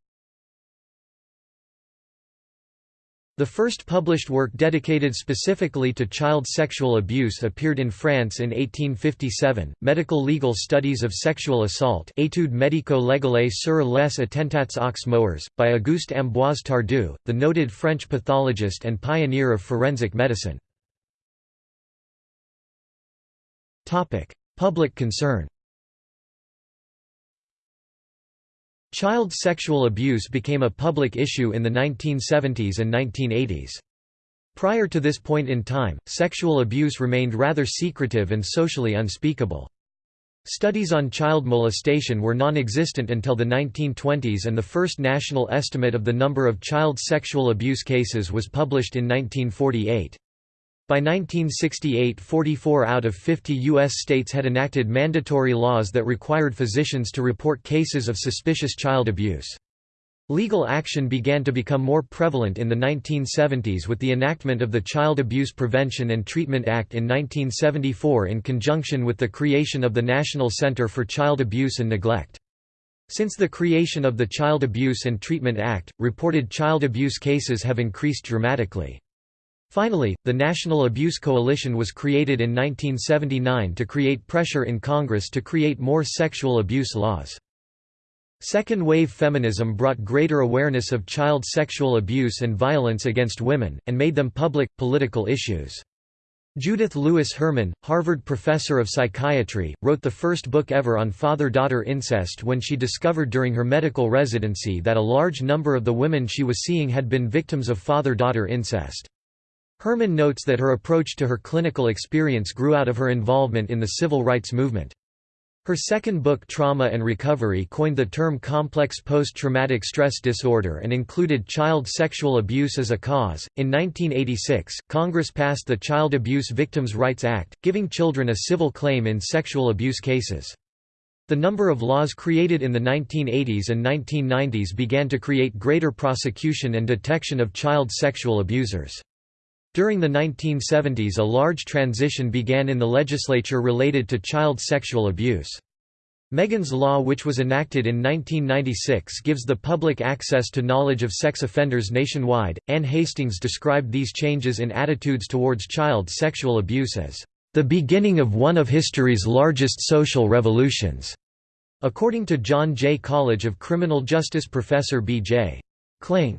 The first published work dedicated specifically to child sexual abuse appeared in France in 1857, Medical Legal Studies of Sexual Assault Études médico-légales sur les attentats aux mœurs, by Auguste Ambroise Tardieu, the noted French pathologist and pioneer of forensic medicine. Public concern Child sexual abuse became a public issue in the 1970s and 1980s. Prior to this point in time, sexual abuse remained rather secretive and socially unspeakable. Studies on child molestation were non-existent until the 1920s and the first national estimate of the number of child sexual abuse cases was published in 1948. By 1968 44 out of 50 U.S. states had enacted mandatory laws that required physicians to report cases of suspicious child abuse. Legal action began to become more prevalent in the 1970s with the enactment of the Child Abuse Prevention and Treatment Act in 1974 in conjunction with the creation of the National Center for Child Abuse and Neglect. Since the creation of the Child Abuse and Treatment Act, reported child abuse cases have increased dramatically. Finally, the National Abuse Coalition was created in 1979 to create pressure in Congress to create more sexual abuse laws. Second-wave feminism brought greater awareness of child sexual abuse and violence against women, and made them public, political issues. Judith Lewis Herman, Harvard professor of psychiatry, wrote the first book ever on father-daughter incest when she discovered during her medical residency that a large number of the women she was seeing had been victims of father-daughter incest. Herman notes that her approach to her clinical experience grew out of her involvement in the civil rights movement. Her second book Trauma and Recovery coined the term complex post-traumatic stress disorder and included child sexual abuse as a cause. In 1986, Congress passed the Child Abuse Victims' Rights Act, giving children a civil claim in sexual abuse cases. The number of laws created in the 1980s and 1990s began to create greater prosecution and detection of child sexual abusers. During the 1970s a large transition began in the legislature related to child sexual abuse. Megan's Law which was enacted in 1996 gives the public access to knowledge of sex offenders nationwide. Ann Hastings described these changes in attitudes towards child sexual abuse as the beginning of one of history's largest social revolutions. According to John Jay College of Criminal Justice professor B.J. Cling.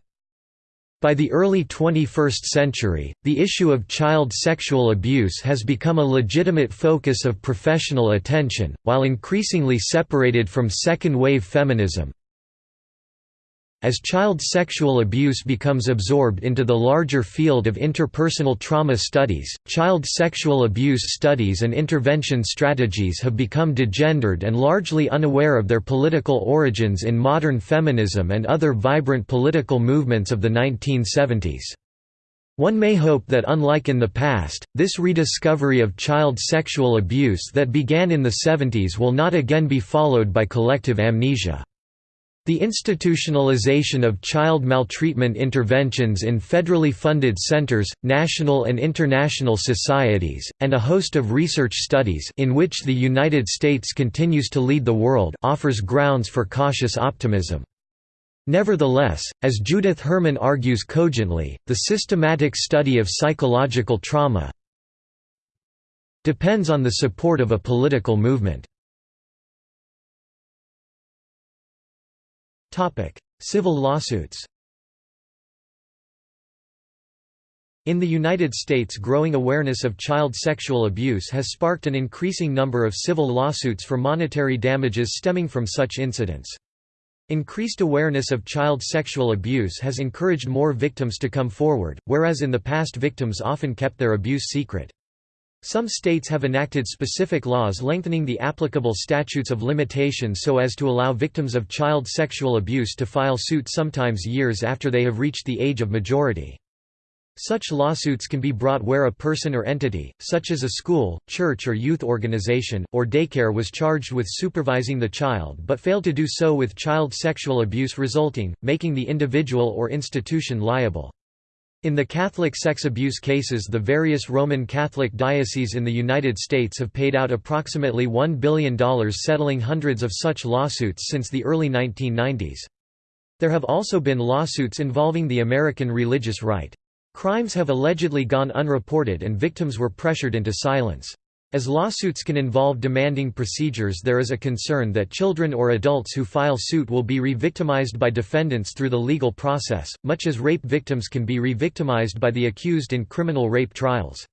By the early 21st century, the issue of child sexual abuse has become a legitimate focus of professional attention, while increasingly separated from second-wave feminism. As child sexual abuse becomes absorbed into the larger field of interpersonal trauma studies, child sexual abuse studies and intervention strategies have become degendered and largely unaware of their political origins in modern feminism and other vibrant political movements of the 1970s. One may hope that unlike in the past, this rediscovery of child sexual abuse that began in the 70s will not again be followed by collective amnesia. The institutionalization of child maltreatment interventions in federally funded centers, national and international societies, and a host of research studies in which the United States continues to lead the world offers grounds for cautious optimism. Nevertheless, as Judith Herman argues cogently, the systematic study of psychological trauma depends on the support of a political movement. Civil lawsuits In the United States growing awareness of child sexual abuse has sparked an increasing number of civil lawsuits for monetary damages stemming from such incidents. Increased awareness of child sexual abuse has encouraged more victims to come forward, whereas in the past victims often kept their abuse secret. Some states have enacted specific laws lengthening the applicable statutes of limitation so as to allow victims of child sexual abuse to file suit sometimes years after they have reached the age of majority. Such lawsuits can be brought where a person or entity, such as a school, church or youth organization, or daycare was charged with supervising the child but failed to do so with child sexual abuse resulting, making the individual or institution liable. In the Catholic sex abuse cases the various Roman Catholic dioceses in the United States have paid out approximately $1 billion settling hundreds of such lawsuits since the early 1990s. There have also been lawsuits involving the American religious right. Crimes have allegedly gone unreported and victims were pressured into silence. As lawsuits can involve demanding procedures there is a concern that children or adults who file suit will be re-victimized by defendants through the legal process, much as rape victims can be re-victimized by the accused in criminal rape trials.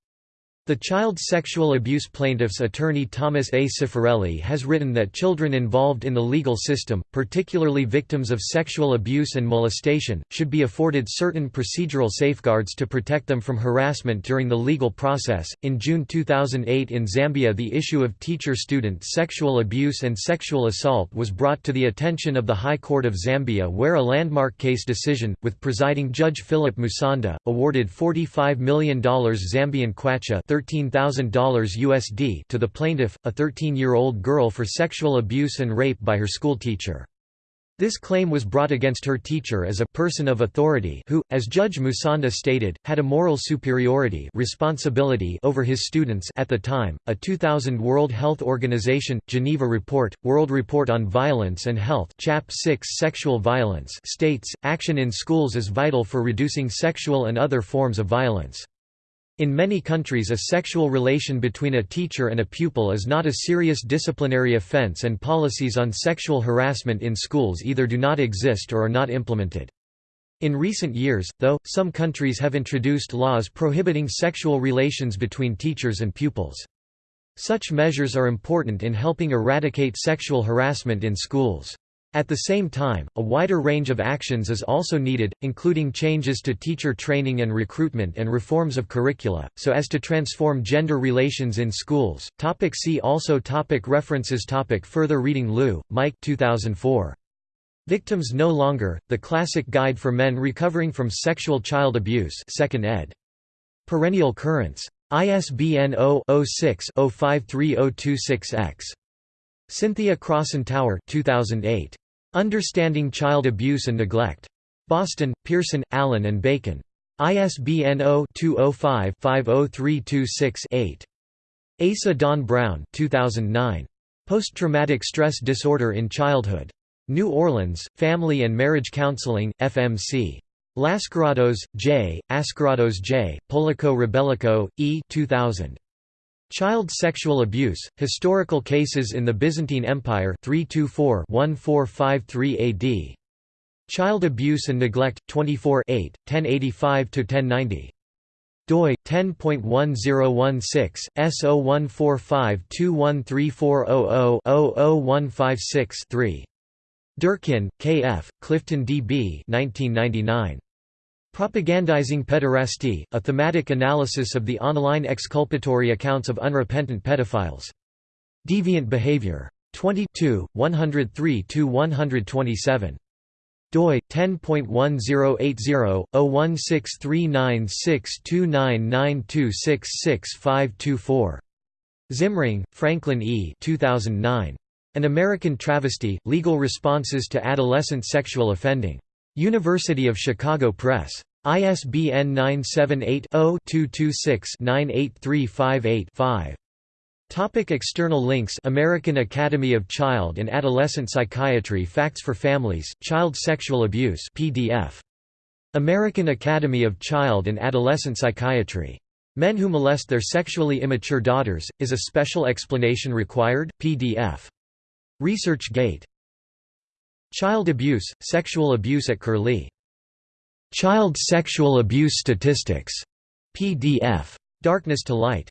The child sexual abuse plaintiff's attorney Thomas A. Cifarelli has written that children involved in the legal system, particularly victims of sexual abuse and molestation, should be afforded certain procedural safeguards to protect them from harassment during the legal process. In June 2008 in Zambia, the issue of teacher student sexual abuse and sexual assault was brought to the attention of the High Court of Zambia, where a landmark case decision, with presiding Judge Philip Musonda, awarded $45 million Zambian kwacha $13,000 USD to the plaintiff, a 13-year-old girl for sexual abuse and rape by her schoolteacher. This claim was brought against her teacher as a person of authority who, as Judge Musonda stated, had a moral superiority responsibility over his students at the time. A 2000 World Health Organization Geneva Report, World Report on Violence and Health, Chap 6 Sexual Violence states action in schools is vital for reducing sexual and other forms of violence. In many countries a sexual relation between a teacher and a pupil is not a serious disciplinary offense and policies on sexual harassment in schools either do not exist or are not implemented. In recent years, though, some countries have introduced laws prohibiting sexual relations between teachers and pupils. Such measures are important in helping eradicate sexual harassment in schools. At the same time, a wider range of actions is also needed, including changes to teacher training and recruitment and reforms of curricula, so as to transform gender relations in schools. Topic see also topic References topic Further reading Lew, Mike 2004. Victims No Longer, The Classic Guide for Men Recovering from Sexual Child Abuse 2nd ed. Perennial Currents. ISBN 0-06-053026-X. Cynthia Crosson Tower 2008. Understanding Child Abuse and Neglect. Boston, Pearson, Allyn and Bacon. ISBN 0-205-50326-8. Asa Don Brown 2009. Post-Traumatic Stress Disorder in Childhood. New Orleans, Family and Marriage Counseling, FMC. Lascaratos, J., Ascaratos J., Poulakou-Rebelakou, E. 2000. Child Sexual Abuse, Historical Cases in the Byzantine Empire 324-1453 AD. Child Abuse and Neglect, 24 8, 1085–1090. doi 10.1016 S0145213400-00156-3. Durkin, K. F., Clifton D. B. 1999. Propagandizing Pederasty, a thematic analysis of the online exculpatory accounts of unrepentant pedophiles. Deviant Behavior. 22, 103–127. doi 10.1080-016396299266524. Zimring, Franklin E. 2009. An American Travesty, Legal Responses to Adolescent Sexual Offending. University of Chicago Press. ISBN 978-0-226-98358-5. Topic external links American Academy of Child and Adolescent Psychiatry Facts for Families, Child Sexual Abuse PDF. American Academy of Child and Adolescent Psychiatry. Men who molest their sexually immature daughters, is a special explanation required? PDF. ResearchGate. Child abuse, sexual abuse at Curlie. Child Sexual Abuse Statistics. PDF. Darkness to Light.